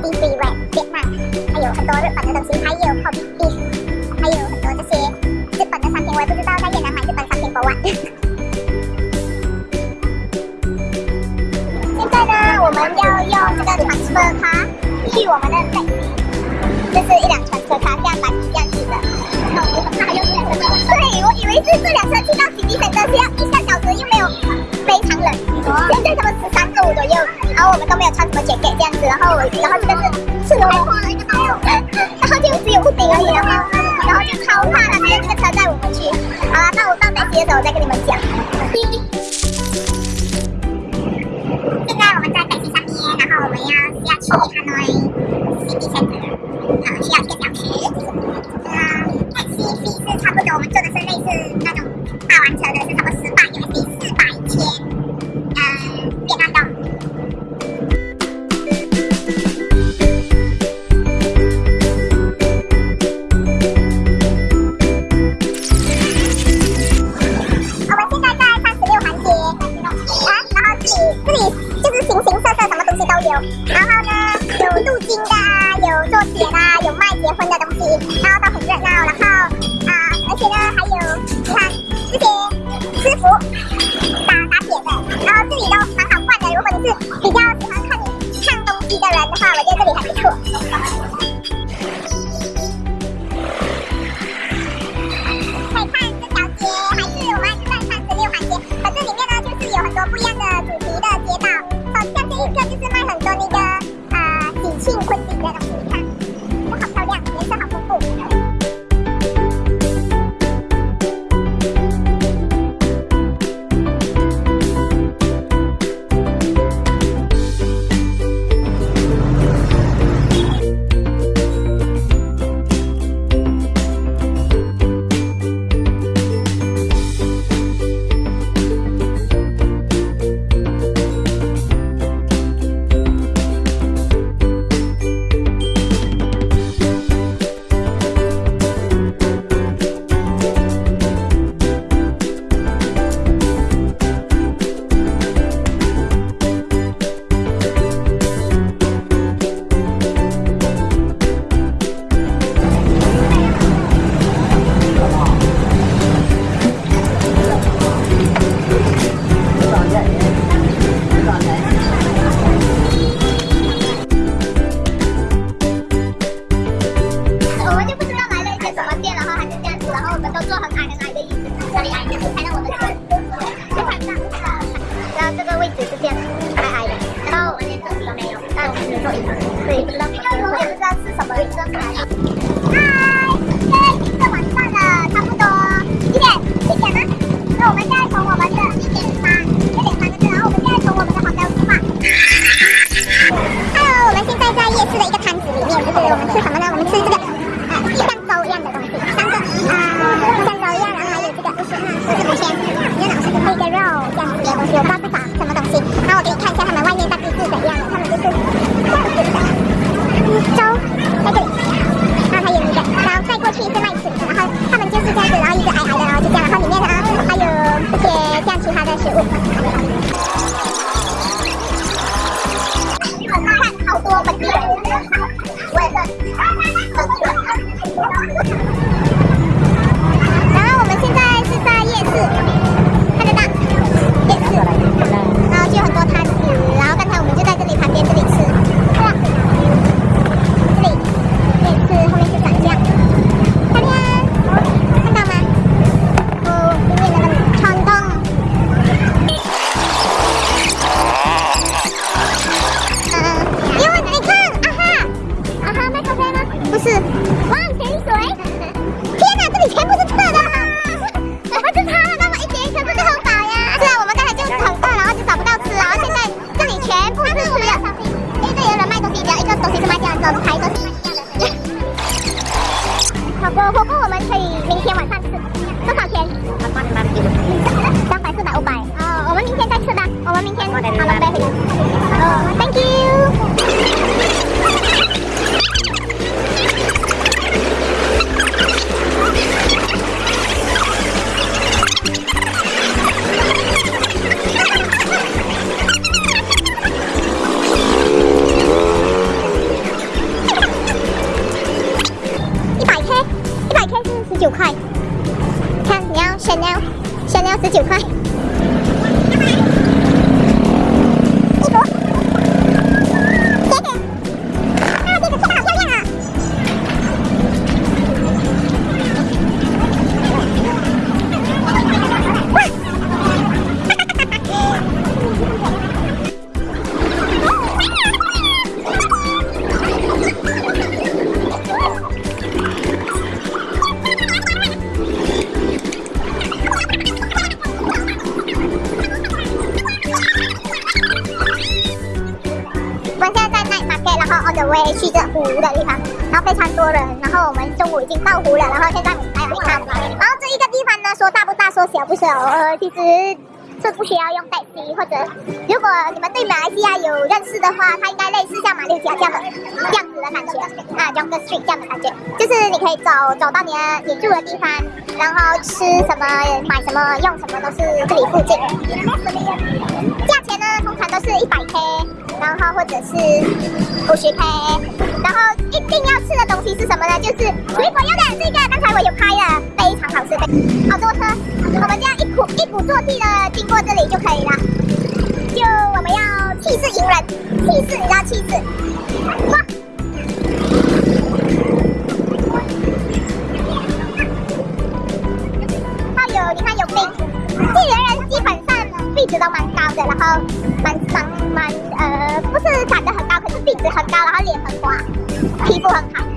的东西，还有 Hobby Beef，还有很多这些日本的商品，我也不知道在越南买日本商品 for what。现在呢，我们要用这个传车卡去我们的 taxi，这是一辆传车卡，像蓝这样子的。然后我很怕用这辆车，对我以为是这辆车去到 City Center 是要一个小时，又没有非常冷，现在他们十三度左右，然后我们都没有穿什么 jacket 这样子，然后然后这个是赤裸裸，然后就只有布顶而已，然后然后就超怕他们这个车载我们去。好了，那我到北极的时候再跟你们讲。现在我们在飞机上面，然后我们要下去 Hanoi City Center，好，需要一所以不知道，我也不知道是什么椅子来的。嗨，现在已经是晚上了，差不多几点？七点吗？那我们现在从我们的一点三，一点三个字，然后我们现在从我们的房间出发。还有我们现在在夜市的一个摊子里面，就是我们吃什么ハハハハ!拜。我也。去这湖的地方，然后非常多人，然后我们中午已经到湖了，然后现在我们还要去看。然后这一个地方呢，说大不大，说小不小，呃，其实是不需要用带 C，或者如果你们对马来西亚有认识的话，它应该类似像马六甲这样的这样子的感觉啊，Jungle Street 这样的感觉，就是你可以走走到你的你住的地方，然后吃什么、买什么、用什么都是这里附近。通常都是一百 K。然后或者是五十 K，然后一定要吃的东西是什么呢？就是水果要的这个，刚才我有拍了，非常好吃的，好多车，我们这样一鼓一鼓作气的经过这里就可以了。就我们要气势迎人，气势你知道气势，很高然后脸很滑皮肤很好